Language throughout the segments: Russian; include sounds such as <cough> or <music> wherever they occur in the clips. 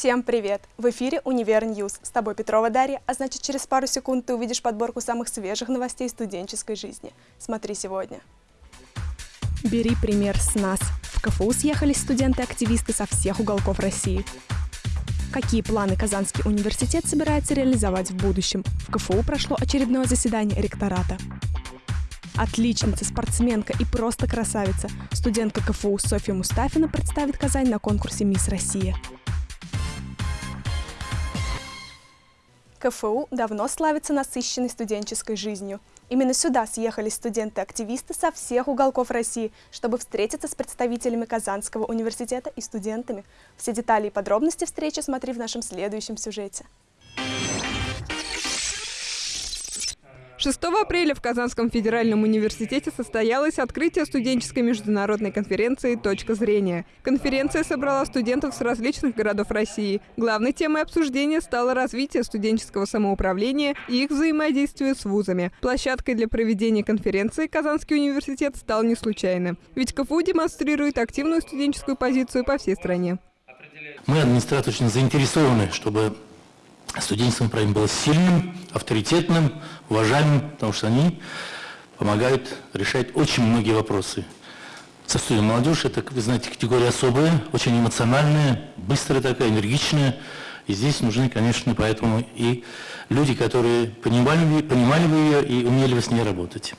Всем привет! В эфире «Univer News». С тобой Петрова Дарья, а значит через пару секунд ты увидишь подборку самых свежих новостей студенческой жизни. Смотри сегодня. Бери пример с нас. В КФУ съехались студенты-активисты со всех уголков России. Какие планы Казанский университет собирается реализовать в будущем? В КФУ прошло очередное заседание ректората. Отличница, спортсменка и просто красавица. Студентка КФУ Софья Мустафина представит Казань на конкурсе «Мисс Россия». КФУ давно славится насыщенной студенческой жизнью. Именно сюда съехались студенты-активисты со всех уголков России, чтобы встретиться с представителями Казанского университета и студентами. Все детали и подробности встречи смотри в нашем следующем сюжете. 6 апреля в Казанском федеральном университете состоялось открытие студенческой международной конференции «Точка зрения». Конференция собрала студентов с различных городов России. Главной темой обсуждения стало развитие студенческого самоуправления и их взаимодействие с вузами. Площадкой для проведения конференции Казанский университет стал не случайно. Ведь КФУ демонстрирует активную студенческую позицию по всей стране. Мы, администрация, заинтересованы, чтобы студенческое направление было сильным, авторитетным, уважаемым, потому что они помогают решать очень многие вопросы. Со студией молодежь, это, вы знаете, категория особая, очень эмоциональная, быстрая такая, энергичная. И здесь нужны, конечно, поэтому и люди, которые понимали, понимали бы ее и умели бы с ней работать.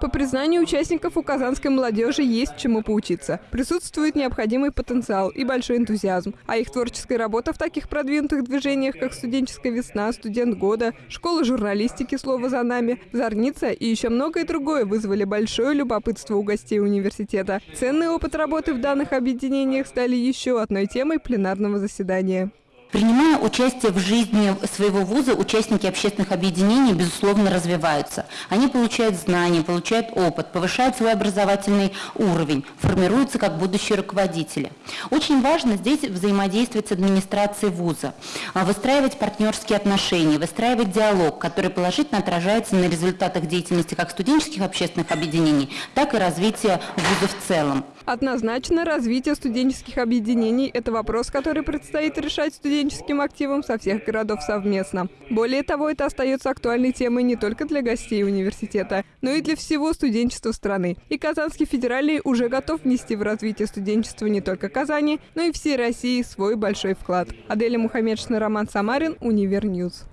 По признанию участников у казанской молодежи есть чему поучиться. Присутствует необходимый потенциал и большой энтузиазм. А их творческая работа в таких продвинутых движениях, как «Студенческая весна», «Студент года», «Школа журналистики. Слово за нами», «Зорница» и еще многое другое вызвали большое любопытство у гостей университета. Ценный опыт работы в данных объединениях стали еще одной темой пленарного заседания. Принимая участие в жизни своего вуза, участники общественных объединений, безусловно, развиваются. Они получают знания, получают опыт, повышают свой образовательный уровень, формируются как будущие руководители. Очень важно здесь взаимодействовать с администрацией вуза, а, выстраивать партнерские отношения, выстраивать диалог, который положительно отражается на результатах деятельности как студенческих общественных объединений, так и развития вуза в целом. Однозначно, развитие студенческих объединений – это вопрос, который предстоит решать студенческим активам со всех городов совместно. Более того, это остается актуальной темой не только для гостей университета, но и для всего студенчества страны. И Казанский федеральный уже готов внести в развитие студенчества не только Казани, но и всей России свой большой вклад. Аделя Мухаммедшина, Роман Самарин, Univer News.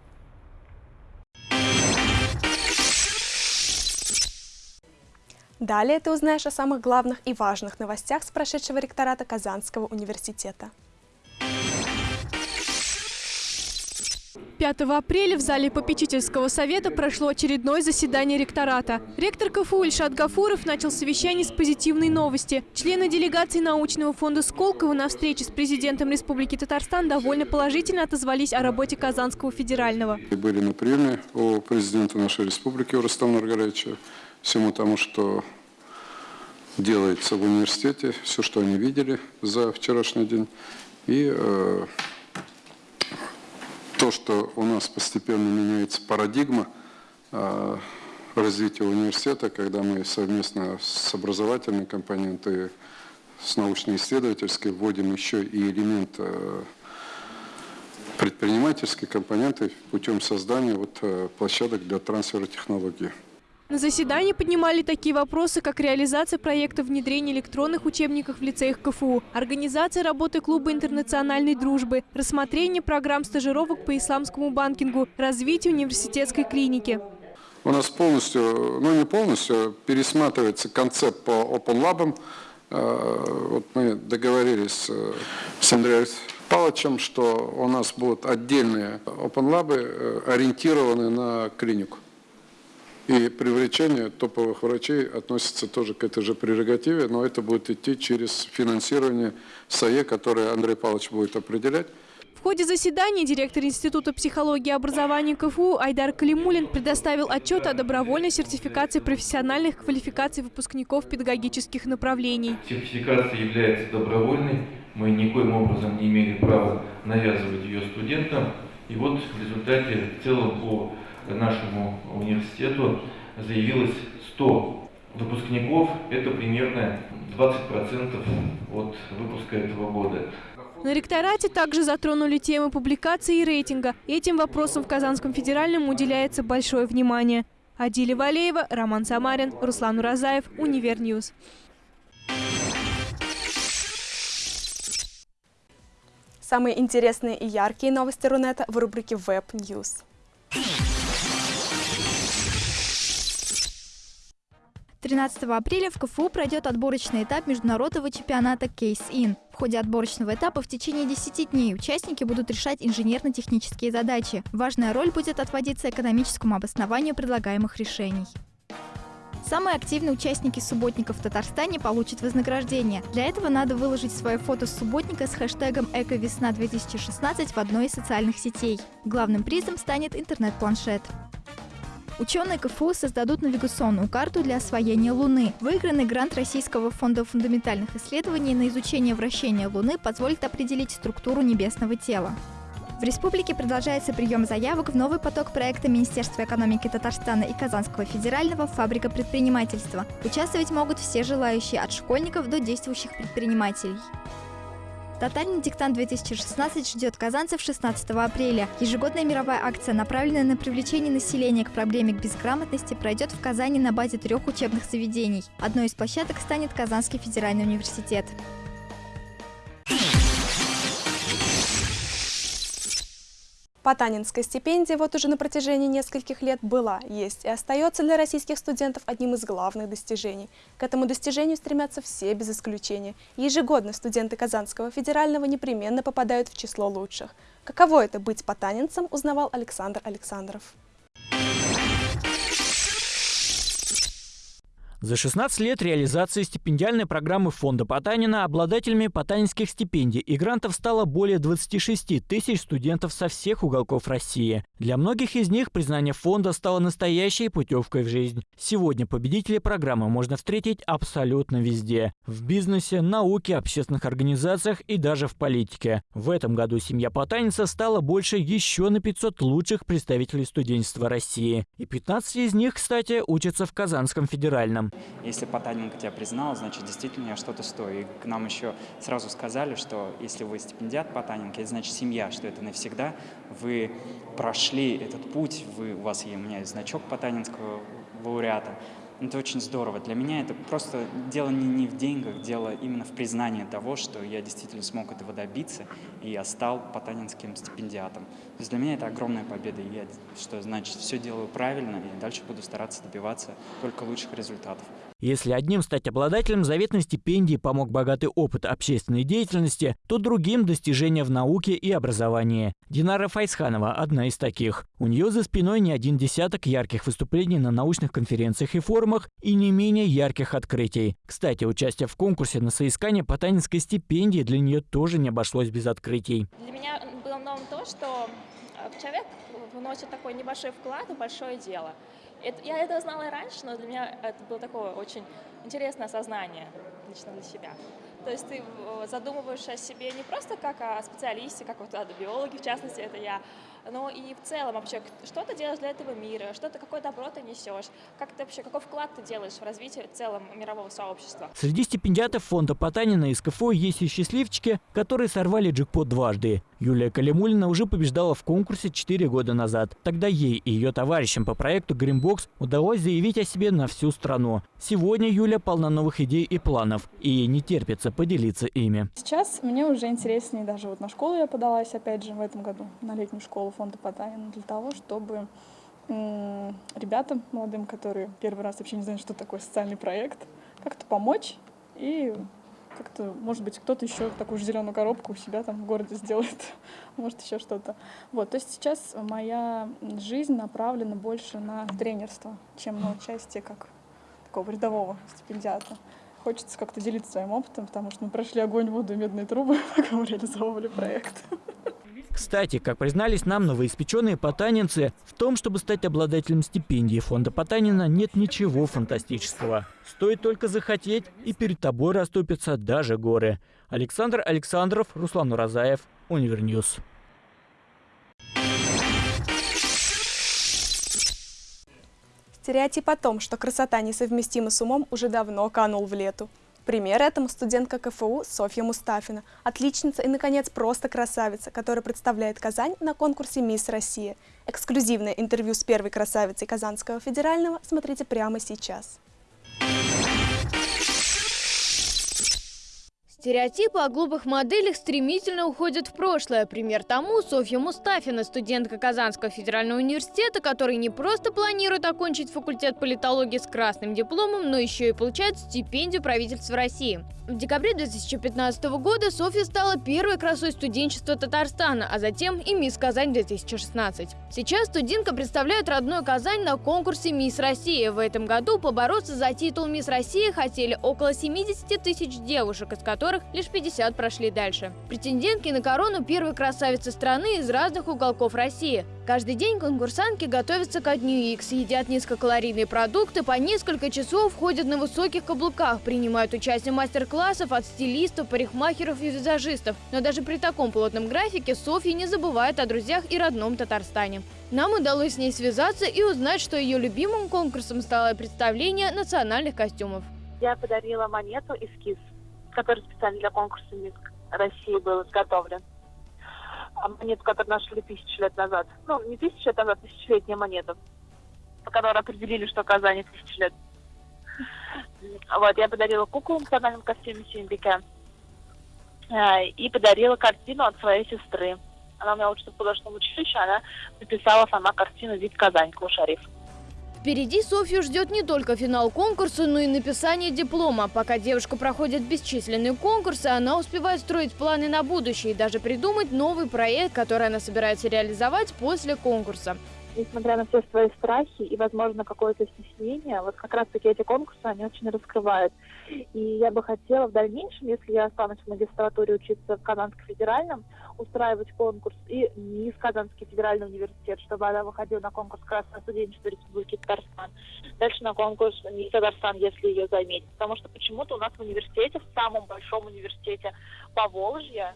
Далее ты узнаешь о самых главных и важных новостях с прошедшего ректората Казанского университета. 5 апреля в зале попечительского совета прошло очередное заседание ректората. Ректор КФУ Ильшат Гафуров начал совещание с позитивной новости. Члены делегации научного фонда Сколково на встрече с президентом Республики Татарстан довольно положительно отозвались о работе Казанского федерального. Были на приеме у президента нашей республики Рустама Наргаровича всему тому, что делается в университете, все, что они видели за вчерашний день. И э, то, что у нас постепенно меняется парадигма э, развития университета, когда мы совместно с образовательной компонентой, с научно-исследовательской вводим еще и элемент э, предпринимательской компоненты путем создания вот, э, площадок для трансфера технологий. На заседании поднимали такие вопросы, как реализация проекта внедрения электронных учебников в лицеях КФУ, организация работы клуба интернациональной дружбы, рассмотрение программ стажировок по исламскому банкингу, развитие университетской клиники. У нас полностью, ну не полностью, пересматривается концепт по Open Lab. Э, вот мы договорились э, с Андреем Павловичем, что у нас будут отдельные Open Lab, э, ориентированные на клинику. И привлечение топовых врачей относится тоже к этой же прерогативе, но это будет идти через финансирование САЕ, которое Андрей Павлович будет определять. В ходе заседания директор Института психологии и образования КФУ Айдар Калимулин предоставил отчет о добровольной сертификации профессиональных квалификаций выпускников педагогических направлений. Сертификация является добровольной, мы никоим образом не имели права навязывать ее студентам. И вот в результате в целом по нашему университету заявилось 100 выпускников, это примерно 20% от выпуска этого года. На ректорате также затронули темы публикации и рейтинга. Этим вопросам в Казанском федеральном уделяется большое внимание. Адиля Валеева, Роман Самарин, Руслан Уразаев, Универньюз. Самые интересные и яркие новости Рунета в рубрике Web News. 13 апреля в КФУ пройдет отборочный этап международного чемпионата Case-In. В ходе отборочного этапа в течение 10 дней участники будут решать инженерно-технические задачи. Важная роль будет отводиться экономическому обоснованию предлагаемых решений. Самые активные участники субботника в Татарстане получат вознаграждение. Для этого надо выложить свое фото с субботника с хэштегом «Эковесна-2016» в одной из социальных сетей. Главным призом станет интернет-планшет. Ученые КФУ создадут навигационную карту для освоения Луны. Выигранный грант Российского фонда фундаментальных исследований на изучение вращения Луны позволит определить структуру небесного тела. В республике продолжается прием заявок в новый поток проекта Министерства экономики Татарстана и Казанского федерального «Фабрика предпринимательства». Участвовать могут все желающие от школьников до действующих предпринимателей. Тотальный диктант 2016 ждет казанцев 16 апреля. Ежегодная мировая акция, направленная на привлечение населения к проблеме безграмотности, пройдет в Казани на базе трех учебных заведений. Одной из площадок станет Казанский федеральный университет. Потанинская стипендия вот уже на протяжении нескольких лет была, есть и остается для российских студентов одним из главных достижений. К этому достижению стремятся все без исключения. Ежегодно студенты Казанского федерального непременно попадают в число лучших. Каково это быть потанинцем, узнавал Александр Александров. За 16 лет реализации стипендиальной программы фонда Потанина обладателями потанинских стипендий и грантов стало более 26 тысяч студентов со всех уголков России. Для многих из них признание фонда стало настоящей путевкой в жизнь. Сегодня победителей программы можно встретить абсолютно везде. В бизнесе, науке, общественных организациях и даже в политике. В этом году семья Потаница стала больше еще на 500 лучших представителей студенчества России. И 15 из них, кстати, учатся в Казанском федеральном. Если Потаненко тебя признал, значит, действительно я что-то стою. И к нам еще сразу сказали, что если вы стипендиат Потаненко, это значит семья, что это навсегда. Вы прошли этот путь, вы, у вас, у меня есть значок Потанинского лауреата. Это очень здорово. Для меня это просто дело не, не в деньгах, дело именно в признании того, что я действительно смог этого добиться, и я стал потанинским стипендиатом. То есть для меня это огромная победа, и я, что значит, все делаю правильно, и дальше буду стараться добиваться только лучших результатов. Если одним стать обладателем заветной стипендии помог богатый опыт общественной деятельности, то другим – достижения в науке и образовании. Динара Файсханова – одна из таких. У нее за спиной не один десяток ярких выступлений на научных конференциях и форумах и не менее ярких открытий. Кстати, участие в конкурсе на соискание потанинской стипендии для нее тоже не обошлось без открытий. Для меня было новым то, что э, человек вносит такой небольшой вклад в большое дело – это, я это знала и раньше, но для меня это было такое очень интересное осознание лично для себя. То есть ты задумываешься о себе не просто как о специалисте, как вот о биологе, в частности, это я, но и в целом вообще, что ты делаешь для этого мира, что ты, какое добро ты несешь, как ты вообще, какой вклад ты делаешь в развитие в целом мирового сообщества. Среди стипендиатов фонда Потанина из КФО есть и счастливчики, которые сорвали джекпот дважды. Юлия Калимулина уже побеждала в конкурсе 4 года назад. Тогда ей и ее товарищам по проекту Greenbox удалось заявить о себе на всю страну. Сегодня Юля полна новых идей и планов, и ей не терпится поделиться ими. Сейчас мне уже интереснее, даже вот на школу я подалась, опять же, в этом году, на летнюю школу фонда Потанина, для того, чтобы ребятам молодым, которые первый раз вообще не знают, что такое социальный проект, как-то помочь и как-то, может быть, кто-то еще такую же зеленую коробку у себя там в городе сделает, <laughs> может, еще что-то. Вот, то есть сейчас моя жизнь направлена больше на тренерство, чем на участие как такого рядового стипендиата. Хочется как-то делиться своим опытом, потому что мы прошли огонь, воду и медные трубы, <laughs> пока мы реализовывали проект. <laughs> Кстати, как признались нам новоиспеченные потанинцы, в том, чтобы стать обладателем стипендии фонда Потанина, нет ничего фантастического. Стоит только захотеть, и перед тобой расступятся даже горы. Александр Александров, Руслан Уразаев, Универньюз. Стереотип о том, что красота несовместима с умом, уже давно канул в лету. Пример этому студентка КФУ Софья Мустафина, отличница и, наконец, просто красавица, которая представляет Казань на конкурсе «Мисс Россия». Эксклюзивное интервью с первой красавицей Казанского федерального смотрите прямо сейчас. Стереотипы о глупых моделях стремительно уходят в прошлое. Пример тому Софья Мустафина, студентка Казанского федерального университета, который не просто планирует окончить факультет политологии с красным дипломом, но еще и получает стипендию правительства России. В декабре 2015 года Софья стала первой красой студенчества Татарстана, а затем и Мисс Казань 2016. Сейчас студентка представляет родную Казань на конкурсе Мисс Россия. В этом году побороться за титул Мисс Россия хотели около 70 тысяч девушек, из которых лишь 50 прошли дальше. Претендентки на корону первой красавицы страны из разных уголков России. Каждый день конкурсантки готовятся ко дню X, едят низкокалорийные продукты, по несколько часов ходят на высоких каблуках, принимают участие мастер-классов от стилистов, парикмахеров и визажистов. Но даже при таком плотном графике Софья не забывает о друзьях и родном Татарстане. Нам удалось с ней связаться и узнать, что ее любимым конкурсом стало представление национальных костюмов. Я подарила монету эскиз, который специально для конкурса «Мисс России» был изготовлен монету, которую нашли тысячу лет назад. Ну, не тысячу лет назад, тысячелетняя монета, по которой определили, что Казани тысячу лет. Вот, я подарила куклу в национальном костюме Синдика э, и подарила картину от своей сестры. Она у меня учится в художественном училище, она написала сама картину «Вид Казань» Клушариф. Впереди Софью ждет не только финал конкурса, но и написание диплома. Пока девушка проходит бесчисленные конкурсы, она успевает строить планы на будущее и даже придумать новый проект, который она собирается реализовать после конкурса несмотря на все свои страхи и, возможно, какое-то стеснение, вот как раз-таки эти конкурсы, они очень раскрывают. И я бы хотела в дальнейшем, если я останусь в магистратуре учиться в Казанском федеральном, устраивать конкурс и не в Казанский федеральный университет, чтобы она выходила на конкурс Красного студенчества Республики Татарстан. Дальше на конкурс не Татарстан, если ее заметить. Потому что почему-то у нас в университете, в самом большом университете Поволжья,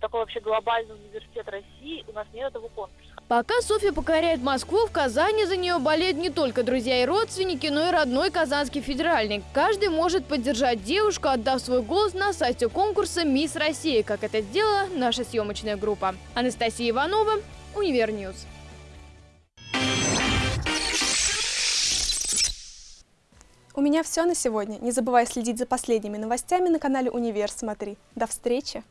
такой вообще глобальный университет России, у нас нет этого конкурса. Пока Софья покоряет Москву, в Казани за нее болеют не только друзья и родственники, но и родной Казанский федеральный. Каждый может поддержать девушку, отдав свой голос на сайте конкурса «Мисс Россия», как это сделала наша съемочная группа. Анастасия Иванова, Универньюз. У меня все на сегодня. Не забывай следить за последними новостями на канале Универ Смотри. До встречи!